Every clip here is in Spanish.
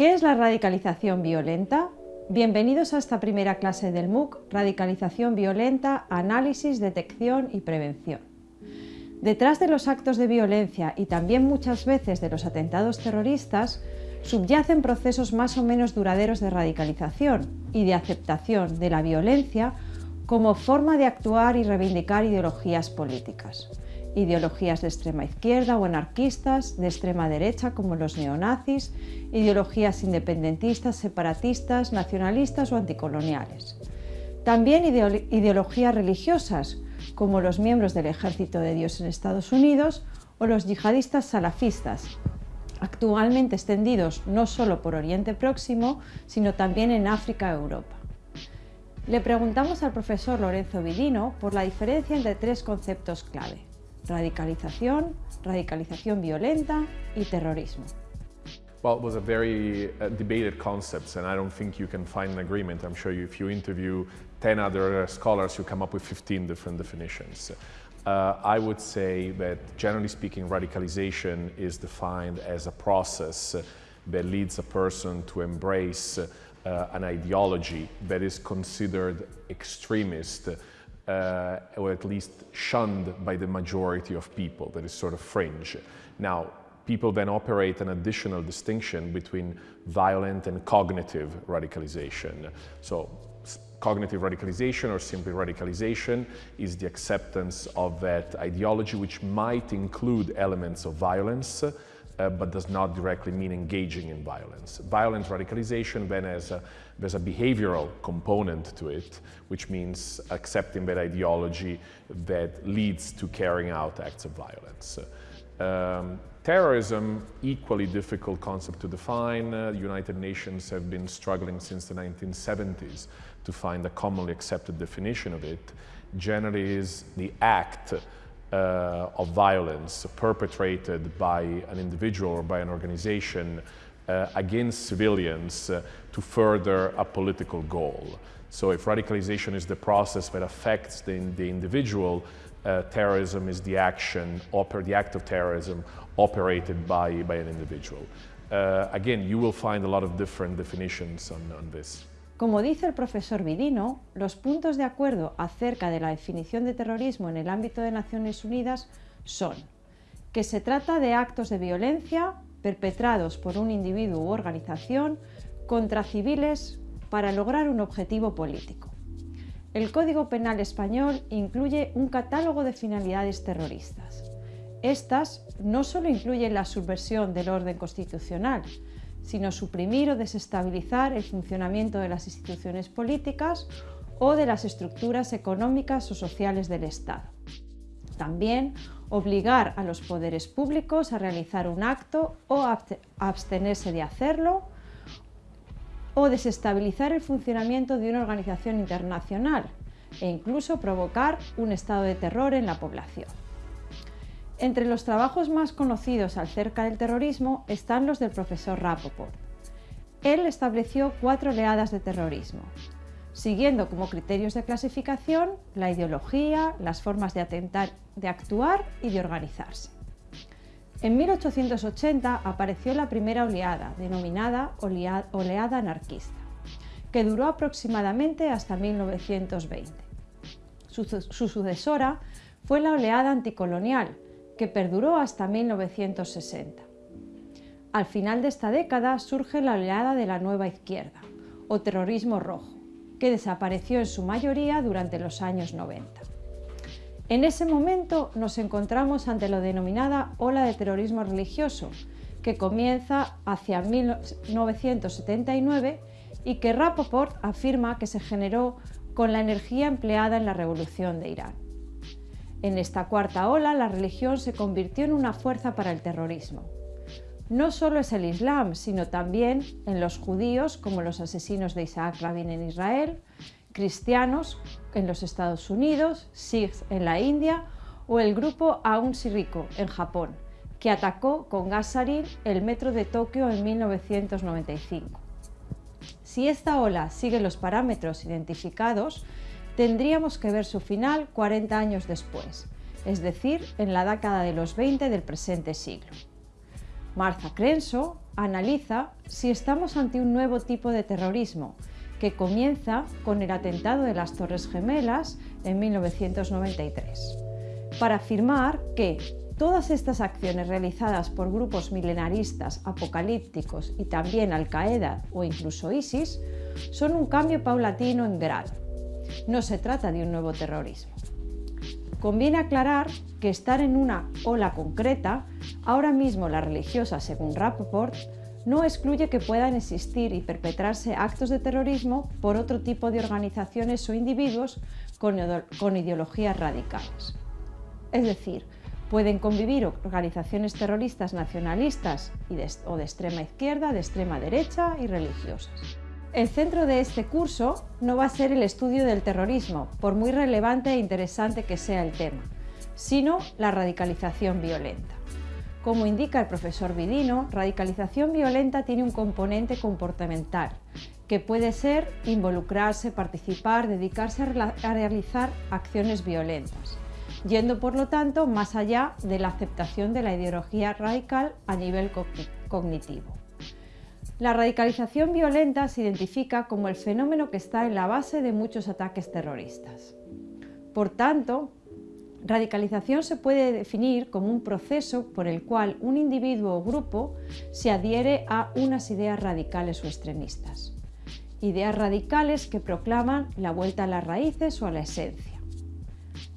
¿Qué es la radicalización violenta? Bienvenidos a esta primera clase del MOOC, Radicalización Violenta, Análisis, Detección y Prevención. Detrás de los actos de violencia y también muchas veces de los atentados terroristas, subyacen procesos más o menos duraderos de radicalización y de aceptación de la violencia como forma de actuar y reivindicar ideologías políticas ideologías de extrema izquierda o anarquistas, de extrema derecha como los neonazis, ideologías independentistas, separatistas, nacionalistas o anticoloniales. También ideologías religiosas como los miembros del Ejército de Dios en Estados Unidos o los yihadistas salafistas, actualmente extendidos no solo por Oriente Próximo, sino también en África e Europa. Le preguntamos al profesor Lorenzo Vidino por la diferencia entre tres conceptos clave, radicalización, radicalización violenta y terrorismo. Well, it was a very uh, debated concept, and I don't think you can find an agreement. I'm sure you, if you interview 10 other scholars, you come up with 15 different definitions. Uh, I would say that, generally speaking, radicalization is defined as a process that leads a person to embrace uh, an ideology that is considered extremist uh, or at least shunned by the majority of people, that is sort of fringe. Now, people then operate an additional distinction between violent and cognitive radicalization. So cognitive radicalization or simply radicalization is the acceptance of that ideology which might include elements of violence uh, but does not directly mean engaging in violence. Violent radicalization then has a, there's a behavioral component to it, which means accepting that ideology that leads to carrying out acts of violence. Um, terrorism, equally difficult concept to define. Uh, United Nations have been struggling since the 1970s to find a commonly accepted definition of it. Generally is the act uh, of violence perpetrated by an individual or by an organization uh, against civilians uh, to further a political goal. So if radicalization is the process that affects the, the individual, uh, terrorism is the action, oper the act of terrorism operated by, by an individual. Uh, again, you will find a lot of different definitions on, on this. Como dice el profesor Vidino, los puntos de acuerdo acerca de la definición de terrorismo en el ámbito de Naciones Unidas son que se trata de actos de violencia perpetrados por un individuo u organización contra civiles para lograr un objetivo político. El Código Penal español incluye un catálogo de finalidades terroristas. Estas no solo incluyen la subversión del orden constitucional, sino suprimir o desestabilizar el funcionamiento de las instituciones políticas o de las estructuras económicas o sociales del Estado. También obligar a los poderes públicos a realizar un acto o abstenerse de hacerlo o desestabilizar el funcionamiento de una organización internacional e incluso provocar un estado de terror en la población. Entre los trabajos más conocidos acerca del terrorismo están los del profesor Rapoport. Él estableció cuatro oleadas de terrorismo, siguiendo como criterios de clasificación la ideología, las formas de, atentar, de actuar y de organizarse. En 1880 apareció la primera oleada, denominada oleada anarquista, que duró aproximadamente hasta 1920. Su, su sucesora fue la oleada anticolonial, que perduró hasta 1960. Al final de esta década surge la oleada de la nueva izquierda, o terrorismo rojo, que desapareció en su mayoría durante los años 90. En ese momento nos encontramos ante lo denominada ola de terrorismo religioso, que comienza hacia 1979 y que Rapoport afirma que se generó con la energía empleada en la revolución de Irán. En esta cuarta ola, la religión se convirtió en una fuerza para el terrorismo. No solo es el Islam, sino también en los judíos, como los asesinos de Isaac Rabin en Israel, cristianos en los Estados Unidos, Sikhs en la India o el grupo Aum Shinrikyo en Japón, que atacó con gas sarin el metro de Tokio en 1995. Si esta ola sigue los parámetros identificados, tendríamos que ver su final 40 años después, es decir, en la década de los 20 del presente siglo. Martha Crenshaw analiza si estamos ante un nuevo tipo de terrorismo que comienza con el atentado de las Torres Gemelas en 1993, para afirmar que todas estas acciones realizadas por grupos milenaristas, apocalípticos y también Al-Qaeda o incluso ISIS son un cambio paulatino en grado. No se trata de un nuevo terrorismo. Conviene aclarar que estar en una ola concreta, ahora mismo la religiosa según Rappaport, no excluye que puedan existir y perpetrarse actos de terrorismo por otro tipo de organizaciones o individuos con, ideologías radicales. Es decir, pueden convivir organizaciones terroristas nacionalistas o de extrema izquierda, de extrema derecha y religiosas. El centro de este curso no va a ser el estudio del terrorismo, por muy relevante e interesante que sea el tema, sino la radicalización violenta. Como indica el profesor Vidino, radicalización violenta tiene un componente comportamental, que puede ser involucrarse, participar, dedicarse a realizar acciones violentas, yendo por lo tanto más allá de la aceptación de la ideología radical a nivel cognitivo. La radicalización violenta se identifica como el fenómeno que está en la base de muchos ataques terroristas. Por tanto, radicalización se puede definir como un proceso por el cual un individuo o grupo se adhiere a unas ideas radicales o extremistas. Ideas radicales que proclaman la vuelta a las raíces o a la esencia.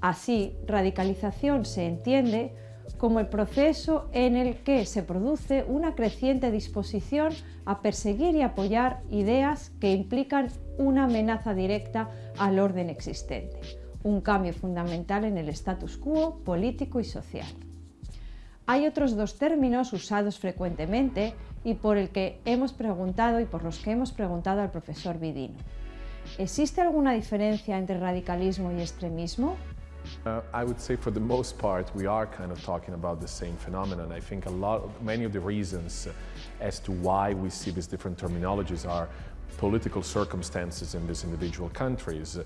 Así, radicalización se entiende como el proceso en el que se produce una creciente disposición a perseguir y apoyar ideas que implican una amenaza directa al orden existente, un cambio fundamental en el status quo político y social. Hay otros dos términos usados frecuentemente y por el que hemos preguntado y por los que hemos preguntado al profesor Vidino. ¿Existe alguna diferencia entre radicalismo y extremismo? Uh, I would say for the most part we are kind of talking about the same phenomenon. I think a lot, of, many of the reasons as to why we see these different terminologies are political circumstances in these individual countries.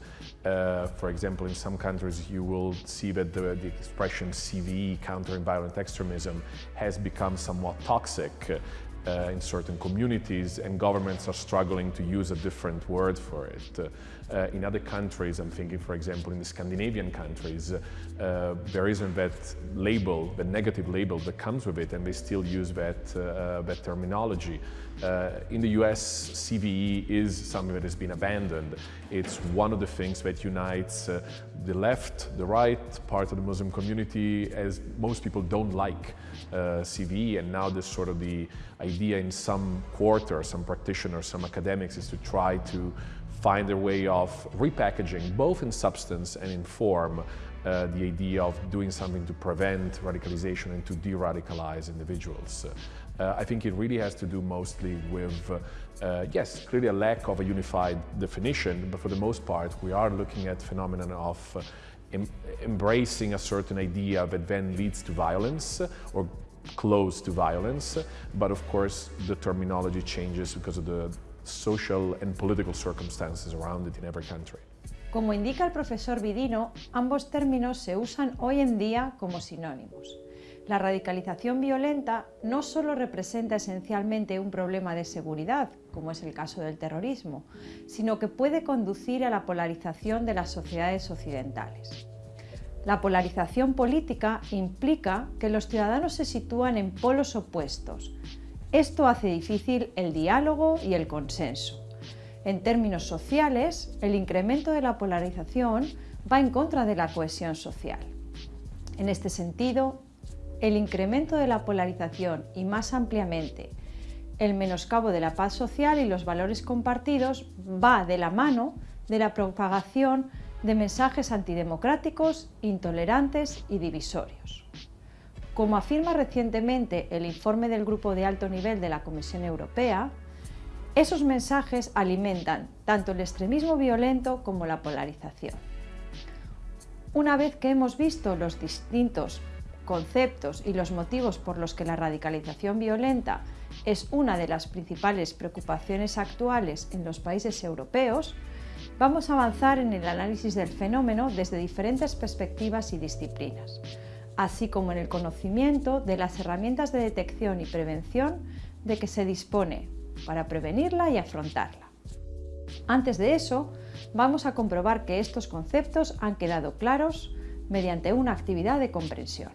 Uh, for example, in some countries you will see that the, the expression CVE, countering violent extremism, has become somewhat toxic uh, in certain communities and governments are struggling to use a different word for it. Uh, in other countries, I'm thinking for example in the Scandinavian countries, uh, there isn't that label, the negative label that comes with it and they still use that, uh, that terminology. Uh, in the US, CVE is something that has been abandoned. It's one of the things that unites uh, the left, the right part of the Muslim community, as most people don't like uh, CVE, and now this sort of the idea in some quarters, some practitioners, some academics, is to try to find a way of repackaging, both in substance and in form, uh, the idea of doing something to prevent radicalization and to de-radicalize individuals. Uh, I think it really has to do mostly with, uh, uh, yes, clearly a lack of a unified definition, but for the most part we are looking at phenomenon of uh, em embracing a certain idea that then leads to violence uh, or close to violence, but of course the terminology changes because of the social and political circumstances around it in every country. Como indica el profesor Vidino, ambos términos se usan hoy en día como sinónimos. La radicalización violenta no solo representa esencialmente un problema de seguridad, como es el caso del terrorismo, sino que puede conducir a la polarización de las sociedades occidentales. La polarización política implica que los ciudadanos se sitúan en polos opuestos. Esto hace difícil el diálogo y el consenso. En términos sociales, el incremento de la polarización va en contra de la cohesión social. En este sentido, el incremento de la polarización y más ampliamente el menoscabo de la paz social y los valores compartidos va de la mano de la propagación de mensajes antidemocráticos, intolerantes y divisorios. Como afirma recientemente el informe del Grupo de Alto Nivel de la Comisión Europea, esos mensajes alimentan tanto el extremismo violento como la polarización. Una vez que hemos visto los distintos conceptos y los motivos por los que la radicalización violenta es una de las principales preocupaciones actuales en los países europeos, vamos a avanzar en el análisis del fenómeno desde diferentes perspectivas y disciplinas, así como en el conocimiento de las herramientas de detección y prevención de que se dispone para prevenirla y afrontarla. Antes de eso, vamos a comprobar que estos conceptos han quedado claros mediante una actividad de comprensión.